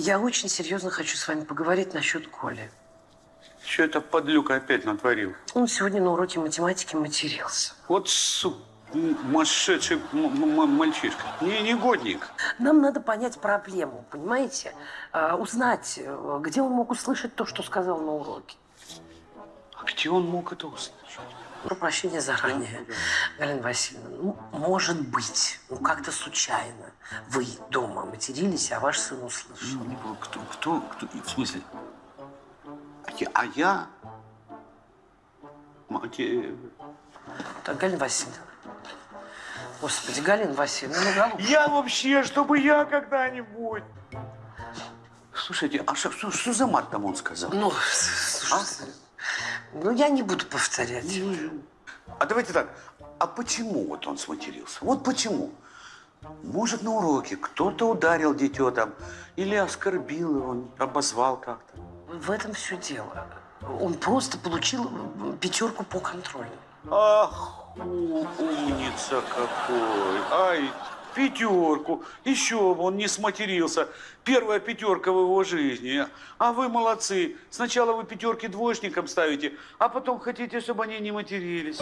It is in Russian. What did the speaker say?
Я очень серьезно хочу с вами поговорить насчет Коли. Что это подлюка опять натворил? Он сегодня на уроке математики матерился. Вот м- мальчишка. Не негодник. Нам надо понять проблему, понимаете? А, узнать, э, где он мог услышать то, что сказал на уроке. А где он мог это услышать? Про прощения заранее. Галина Васильевна, ну, может быть, ну как-то случайно вы дома матерились, а ваш сын услышал. Ну, Кто, кто, кто? В смысле? А я? А я? Мате- Так, Галина Васильевна. Господи, Галина Васильевна, ну, голубушка. Я вообще, чтобы я когда-нибудь. Слушайте, а что, что, что за мат там он сказал? Ну, слушайте, ну, я не буду повторять. А давайте так, а почему вот он сматерился? Вот почему? Может, на уроке кто-то ударил дитё там, или оскорбил его, обозвал как-то. В этом все дело. Он просто получил пятерку по контролю. Ах, умница какой. Ай, пятерку. Еще бы он не сматерился. Первая пятерка в его жизни. А вы молодцы. Сначала вы пятерки двоечникам ставите, а потом хотите, чтобы они не матерились.